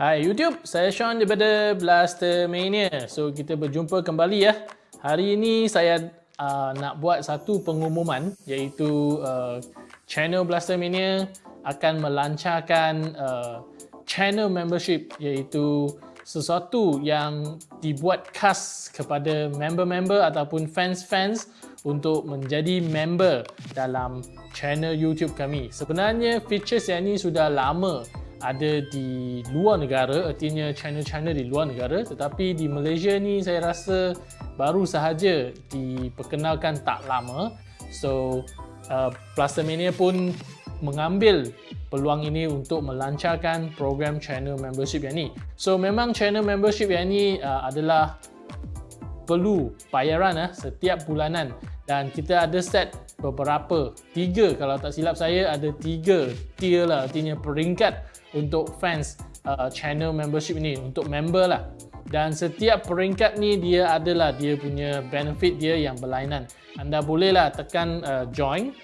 Hai YouTube, saya Sean daripada Blaster Mania. So kita berjumpa kembali ya. Hari ini saya uh, nak buat satu pengumuman iaitu uh, channel Blaster Mania akan melancarkan uh, channel membership iaitu sesuatu yang dibuat khas kepada member-member ataupun fans-fans untuk menjadi member dalam channel YouTube kami. Sebenarnya features yang ini sudah lama ada di luar negara artinya channel-channel di luar negara tetapi di Malaysia ni saya rasa baru sahaja diperkenalkan tak lama. So uh, Plastermania pun mengambil peluang ini untuk melancarkan program channel membership yang ni. So memang channel membership yang ni uh, adalah perlu bayaran uh, setiap bulanan. Dan kita ada set beberapa tiga. Kalau tak silap saya ada tiga tier lah. Artinya peringkat untuk fans uh, channel membership ini untuk member lah. Dan setiap peringkat ni dia adalah dia punya benefit dia yang berlainan. Anda bolehlah tekan uh, join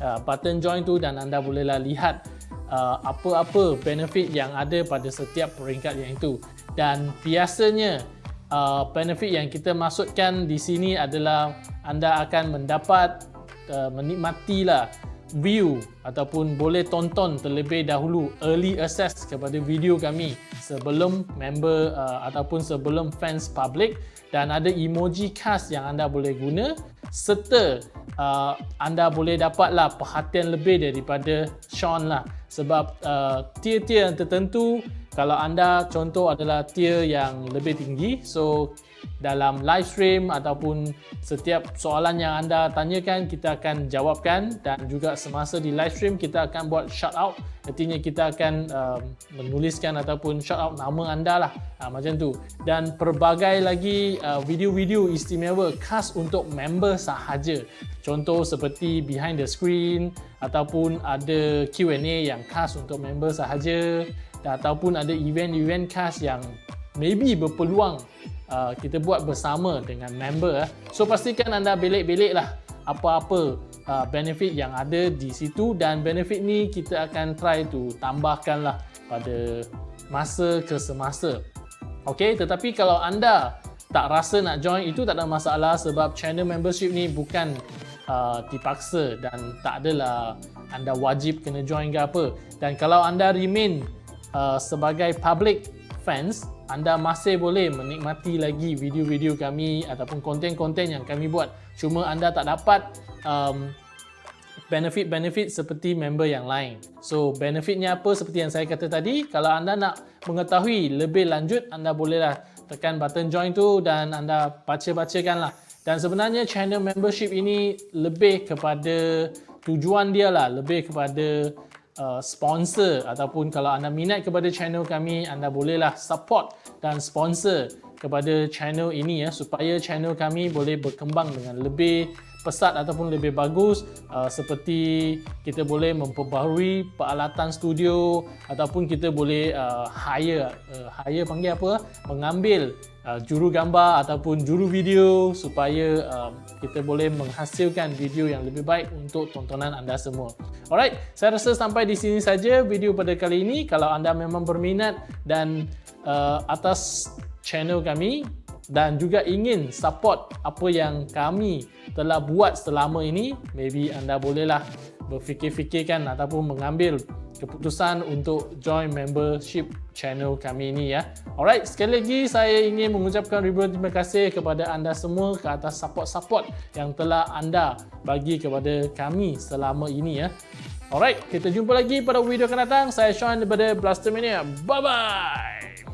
uh, button join tu dan anda bolehlah lihat uh, apa-apa uh, benefit yang ada pada setiap peringkat yang itu. Dan biasanya uh, benefit yang kita masukkan di sini adalah anda akan mendapat uh, menikmatilah view ataupun boleh tonton terlebih dahulu early access kepada video kami sebelum member uh, ataupun sebelum fans public dan ada emoji khas yang anda boleh guna serta uh, anda boleh dapatlah perhatian lebih daripada Sean lah. Sebab uh, tier-tier yang tertentu kalau anda contoh adalah tier yang lebih tinggi so dalam live stream ataupun setiap soalan yang anda tanyakan kita akan jawabkan. Dan juga semasa di live stream kita akan buat shout out. Artinya kita akan uh, menuliskan ataupun shout out nama anda lah. Uh, macam tu. Dan pelbagai lagi uh, video-video istimewa khas untuk member sahaja. Contoh seperti behind the screen ataupun ada Q&A yang khas untuk member sahaja. Ataupun ada event-event khas yang maybe berpeluang uh, kita buat bersama dengan member. Uh. So pastikan anda belik-belik lah apa-apa uh, benefit yang ada di situ dan benefit ni kita akan try to tambahkan lah pada masa ke semasa. Okay, tetapi kalau anda tak rasa nak join itu tak ada masalah sebab channel membership ni bukan uh, dipaksa dan tak adalah anda wajib kena join ke apa. Dan kalau anda remain uh, sebagai public fans, anda masih boleh menikmati lagi video-video kami ataupun konten-konten yang kami buat. Cuma anda tak dapat um, benefit-benefit seperti member yang lain. So, benefitnya apa seperti yang saya kata tadi? Kalau anda nak mengetahui lebih lanjut, anda bolehlah tekan button join tu dan anda baca-bacakan lah. Dan sebenarnya channel membership ini lebih kepada tujuan dia lah, lebih kepada uh, sponsor ataupun kalau anda minat kepada channel kami anda bolehlah support dan sponsor kepada channel ini ya supaya channel kami boleh berkembang dengan lebih pesat ataupun lebih bagus uh, seperti kita boleh memperbaharui peralatan studio ataupun kita boleh uh, hire uh, hire panggil apa mengambil uh, juru gambar ataupun juru video supaya uh, kita boleh menghasilkan video yang lebih baik untuk tontonan anda semua. Alright, saya rasa sampai di sini saja video pada kali ini. Kalau anda memang berminat dan uh, atas channel kami dan juga ingin support apa yang kami telah buat selama ini maybe anda bolehlah berfikir-fikirkan ataupun mengambil keputusan untuk join membership channel kami ini ya. Alright, sekali lagi saya ingin mengucapkan ribuan terima kasih kepada anda semua ke atas support-support yang telah anda bagi kepada kami selama ini ya. Alright, kita jumpa lagi pada video akan datang. Saya Sean daripada Blaster Mania. Bye-bye!